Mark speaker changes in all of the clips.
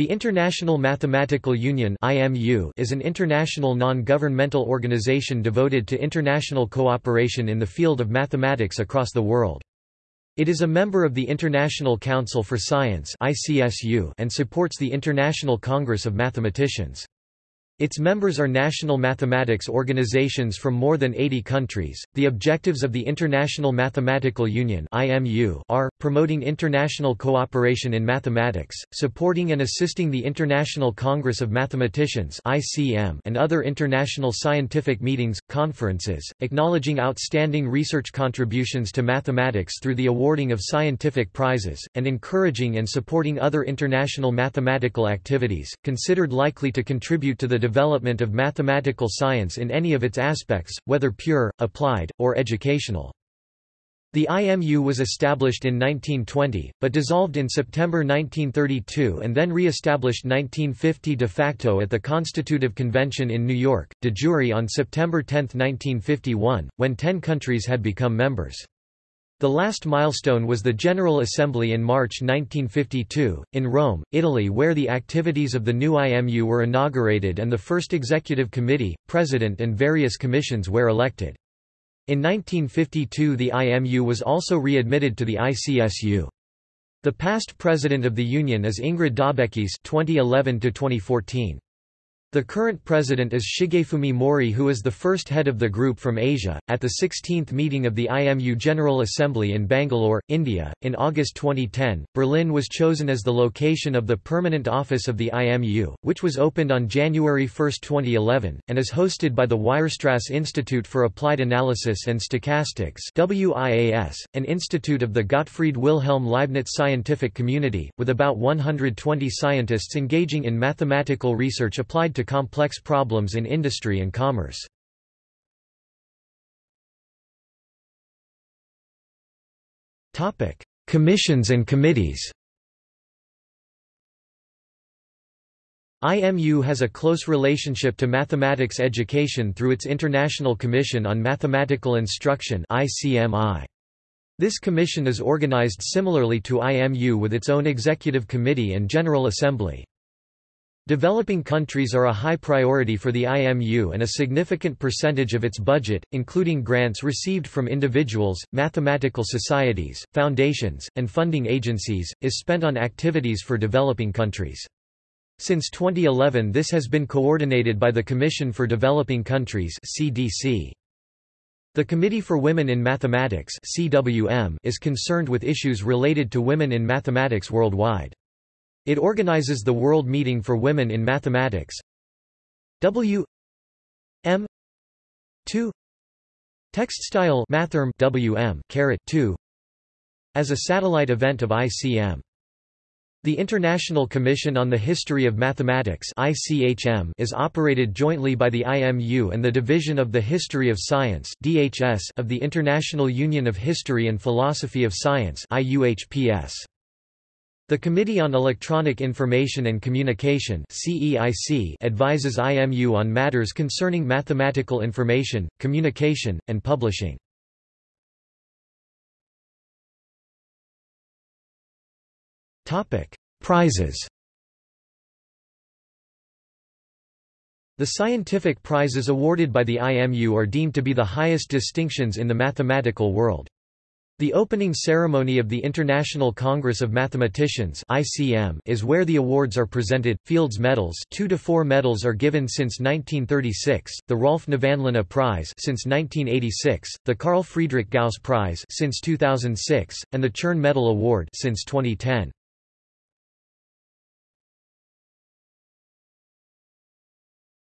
Speaker 1: The International Mathematical Union is an international non-governmental organization devoted to international cooperation in the field of mathematics across the world. It is a member of the International Council for Science and supports the International Congress of Mathematicians. Its members are national mathematics organizations from more than 80 countries. The objectives of the International Mathematical Union (IMU) are promoting international cooperation in mathematics, supporting and assisting the International Congress of Mathematicians (ICM) and other international scientific meetings, conferences, acknowledging outstanding research contributions to mathematics through the awarding of scientific prizes, and encouraging and supporting other international mathematical activities considered likely to contribute to the development of mathematical science in any of its aspects, whether pure, applied, or educational. The IMU was established in 1920, but dissolved in September 1932 and then re-established 1950 de facto at the Constitutive Convention in New York, de jure on September 10, 1951, when ten countries had become members. The last milestone was the General Assembly in March 1952, in Rome, Italy where the activities of the new IMU were inaugurated and the first executive committee, president and various commissions were elected. In 1952 the IMU was also readmitted to the ICSU. The past president of the union is Ingrid Daubechies 2011 to 2014. The current president is Shigefumi Mori who is the first head of the group from Asia. At the 16th meeting of the IMU General Assembly in Bangalore, India, in August 2010, Berlin was chosen as the location of the permanent office of the IMU, which was opened on January 1, 2011, and is hosted by the Weierstrass Institute for Applied Analysis and Stochastics WIAS, an institute of the Gottfried Wilhelm Leibniz scientific community, with about 120 scientists engaging in mathematical research applied to to complex problems in industry and commerce. Commissions and committees IMU has a close relationship to mathematics education through its International Commission on Mathematical Instruction This commission is organized similarly to IMU with its own executive committee and General Assembly. Developing countries are a high priority for the IMU and a significant percentage of its budget, including grants received from individuals, mathematical societies, foundations, and funding agencies, is spent on activities for developing countries. Since 2011 this has been coordinated by the Commission for Developing Countries CDC. The Committee for Women in Mathematics CWM is concerned with issues related to women in mathematics worldwide. It organizes the World Meeting for Women in Mathematics W M 2 Textstyle Matherm WM 2 as a satellite event of ICM. The International Commission on the History of Mathematics ICHM is operated jointly by the IMU and the Division of the History of Science DHS of the International Union of History and Philosophy of Science IUHPS. The Committee on Electronic Information and Communication advises IMU on matters concerning mathematical information, communication, and publishing. Prizes The scientific prizes awarded by the IMU are deemed to be the highest distinctions in the mathematical world. The opening ceremony of the International Congress of Mathematicians (ICM) is where the awards are presented. Fields Medals, 2 to 4 medals are given since 1936. The Rolf Nevanlinna Prize since 1986, the Carl Friedrich Gauss Prize since 2006, and the Chern Medal Award since 2010.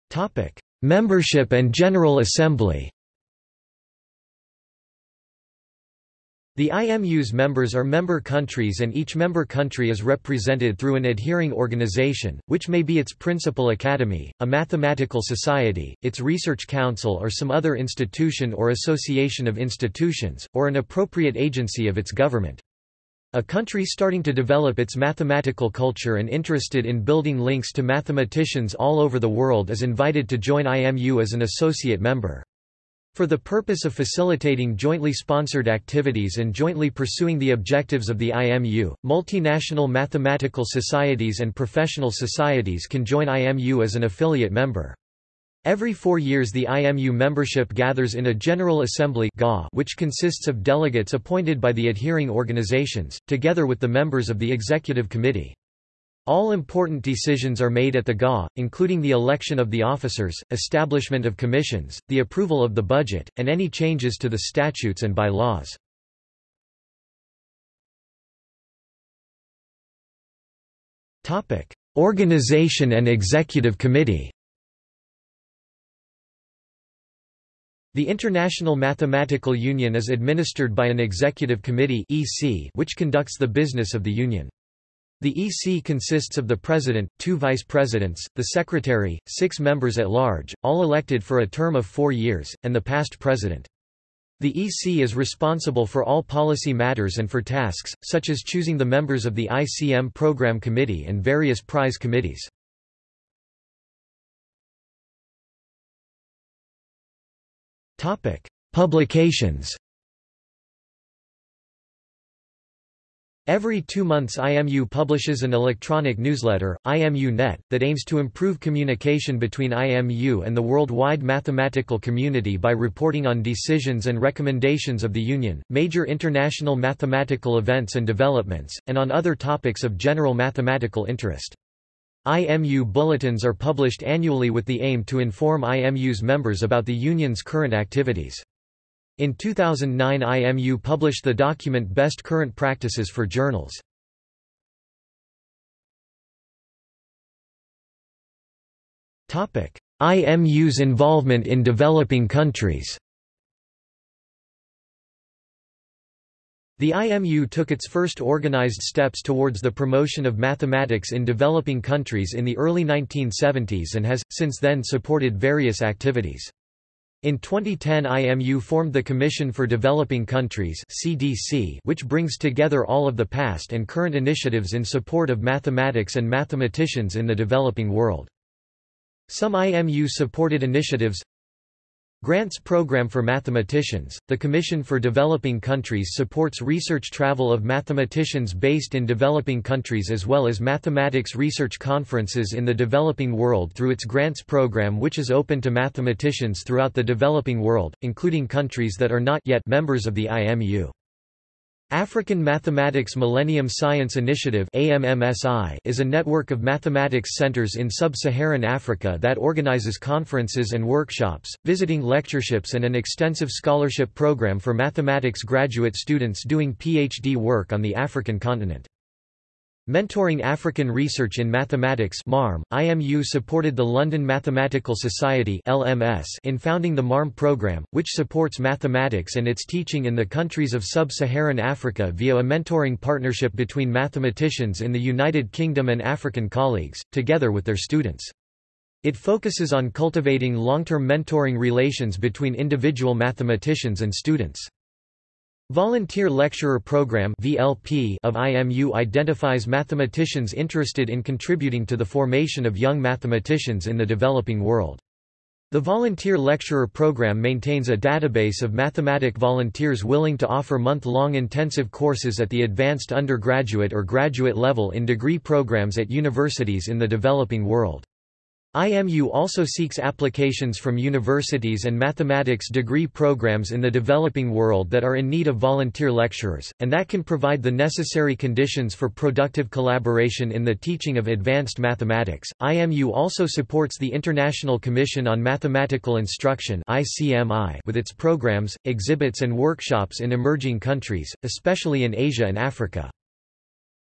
Speaker 1: Topic: Membership and General Assembly. The IMU's members are member countries and each member country is represented through an adhering organization, which may be its principal academy, a mathematical society, its research council or some other institution or association of institutions, or an appropriate agency of its government. A country starting to develop its mathematical culture and interested in building links to mathematicians all over the world is invited to join IMU as an associate member. For the purpose of facilitating jointly sponsored activities and jointly pursuing the objectives of the IMU, multinational mathematical societies and professional societies can join IMU as an affiliate member. Every four years the IMU membership gathers in a General Assembly which consists of delegates appointed by the adhering organizations, together with the members of the Executive Committee. All important decisions are made at the GA, including the election of the officers, establishment of commissions, the approval of the budget, and any changes to the statutes and by-laws. Organization and Executive Committee The International Mathematical Union is administered by an executive committee which conducts the business of the union. The EC consists of the President, two Vice-Presidents, the Secretary, six members at large, all elected for a term of four years, and the past President. The EC is responsible for all policy matters and for tasks, such as choosing the members of the ICM Program Committee and various prize committees. Publications Every two months IMU publishes an electronic newsletter, IMU Net, that aims to improve communication between IMU and the worldwide mathematical community by reporting on decisions and recommendations of the Union, major international mathematical events and developments, and on other topics of general mathematical interest. IMU bulletins are published annually with the aim to inform IMU's members about the Union's current activities. In 2009 IMU published the document Best Current Practices for Journals. IMU's involvement in developing countries The IMU took its first organized steps towards the promotion of mathematics in developing countries in the early 1970s and has, since then supported various activities. In 2010 IMU formed the Commission for Developing Countries CDC, which brings together all of the past and current initiatives in support of mathematics and mathematicians in the developing world. Some IMU-supported initiatives Grants Program for Mathematicians – The Commission for Developing Countries supports research travel of mathematicians based in developing countries as well as mathematics research conferences in the developing world through its grants program which is open to mathematicians throughout the developing world, including countries that are not yet members of the IMU. African Mathematics Millennium Science Initiative is a network of mathematics centers in sub-Saharan Africa that organizes conferences and workshops, visiting lectureships and an extensive scholarship program for mathematics graduate students doing PhD work on the African continent. Mentoring African Research in Mathematics MARM, IMU supported the London Mathematical Society LMS in founding the MARM program, which supports mathematics and its teaching in the countries of sub-Saharan Africa via a mentoring partnership between mathematicians in the United Kingdom and African colleagues, together with their students. It focuses on cultivating long-term mentoring relations between individual mathematicians and students. Volunteer Lecturer Program of IMU identifies mathematicians interested in contributing to the formation of young mathematicians in the developing world. The Volunteer Lecturer Program maintains a database of mathematic volunteers willing to offer month-long intensive courses at the advanced undergraduate or graduate level in degree programs at universities in the developing world. IMU also seeks applications from universities and mathematics degree programs in the developing world that are in need of volunteer lecturers, and that can provide the necessary conditions for productive collaboration in the teaching of advanced mathematics. IMU also supports the International Commission on Mathematical Instruction with its programs, exhibits and workshops in emerging countries, especially in Asia and Africa.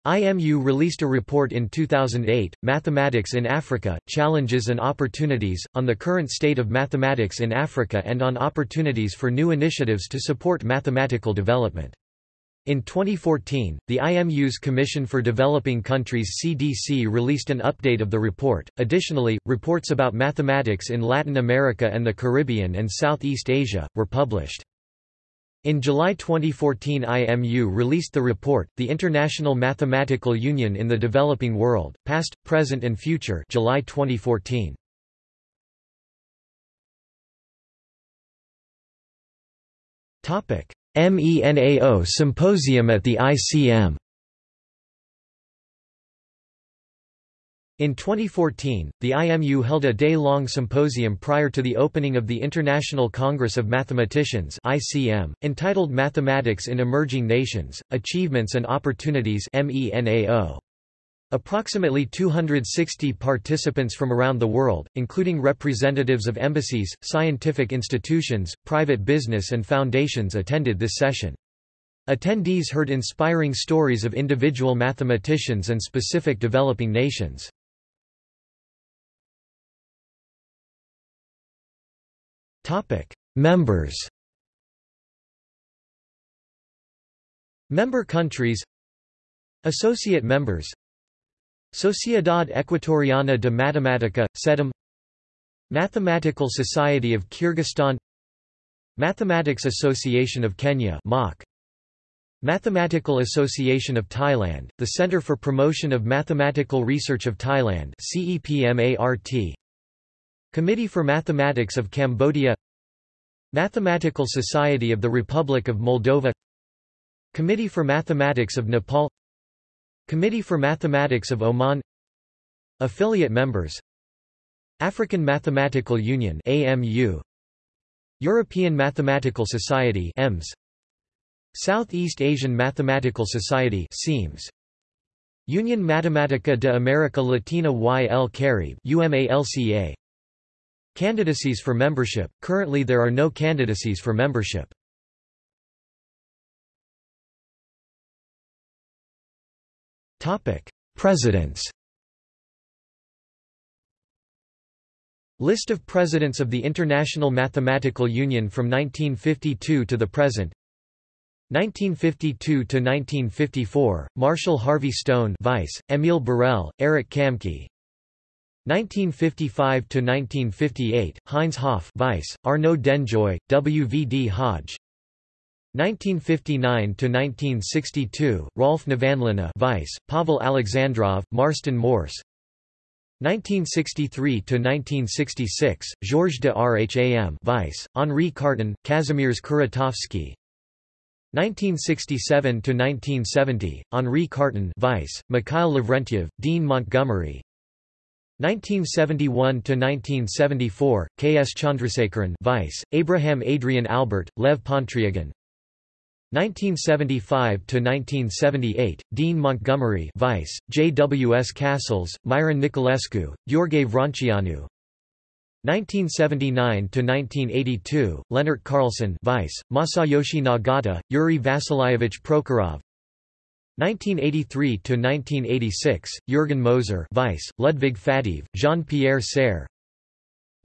Speaker 1: IMU released a report in 2008, Mathematics in Africa, Challenges and Opportunities, on the current state of mathematics in Africa and on opportunities for new initiatives to support mathematical development. In 2014, the IMU's Commission for Developing Countries CDC released an update of the report. Additionally, reports about mathematics in Latin America and the Caribbean and Southeast Asia were published. In July 2014 IMU released the report, The International Mathematical Union in the Developing World, Past, Present and Future July 2014. MENAO Symposium at the ICM In 2014, the IMU held a day-long symposium prior to the opening of the International Congress of Mathematicians (ICM), entitled Mathematics in Emerging Nations: Achievements and Opportunities (MENAO). Approximately 260 participants from around the world, including representatives of embassies, scientific institutions, private business and foundations attended this session. Attendees heard inspiring stories of individual mathematicians and specific developing nations. Members Member countries Associate members Sociedad Ecuatoriana de Matemática, SEDEM Mathematical Society of Kyrgyzstan Mathematics Association of Kenya MAK. Mathematical Association of Thailand, the Center for Promotion of Mathematical Research of Thailand CEPMART Committee for Mathematics of Cambodia Mathematical Society of the Republic of Moldova Committee for Mathematics of Nepal Committee for Mathematics of Oman Affiliate members African Mathematical Union AMU European Mathematical Society EMS Southeast Asian Mathematical Society SEAMS Union Matematica de America Latina y el Caribe UMALCA Candidacies for membership – Currently there are no candidacies for membership. Presidents. List of Presidents of the International Mathematical Union from 1952 to the present. 1952 to 1954 Marshall Harvey Stone Vice Emil Borel Eric Kamke 1955–1958, Heinz Hopf Vice, Arnaud Denjoy, W. V. D. Hodge 1959–1962, Rolf Nevanlinna Vice, Pavel Alexandrov, Marston Morse 1963–1966, Georges de Rham Vice, Henri Cartan, Kazimierz Kuratowski 1967–1970, Henri Cartan Vice, Mikhail Lavrentiev, Dean Montgomery 1971–1974, K. S. Chandrasekharan Vice, Abraham Adrian Albert, Lev Pontryagin 1975–1978, Dean Montgomery Vice, J. W. S. Cassels, Myron Nicolescu, Gheorghe Vrănceanu 1979–1982, Leonard Carleson Vice, Masayoshi Nagata, Yuri Vasilyevich Prokhorov 1983–1986, Jürgen Moser Vice, Ludwig Faddeev, Jean-Pierre Serre.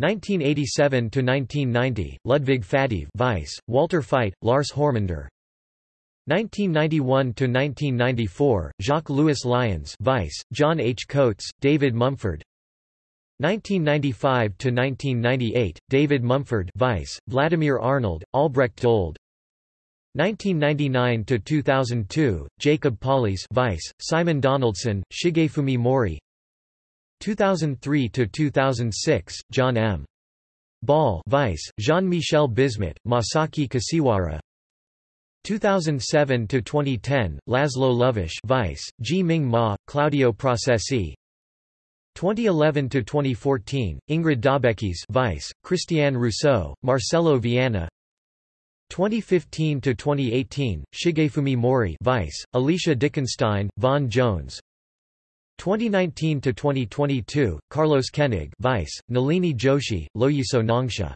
Speaker 1: 1987–1990, Ludwig Faddeev Vice, Walter Feit, Lars Hormander 1991–1994, Jacques-Louis Lions Vice, John H. Coates, David Mumford. 1995–1998, David Mumford Vice, Vladimir Arnold, Albrecht Dold 1999–2002, Jacob Palis Vice, Simon Donaldson, Shigefumi Mori. 2003–2006, John M. Ball Vice, Jean-Michel Bismut, Masaki Kashiwara 2007–2010, Laszlo Lovász Vice, Zhi-Ming Ma, Claudio Procesi. 2011–2014, Ingrid Daubechies Vice, Christiane Rousseau, Marcelo Viana 2015 to 2018 Shigefumi Mori Vice Alicia Dickenstein Vaughan Jones. 2019 to 2022 Carlos Kenig Vice Nalini Joshi Loyiso Nongxa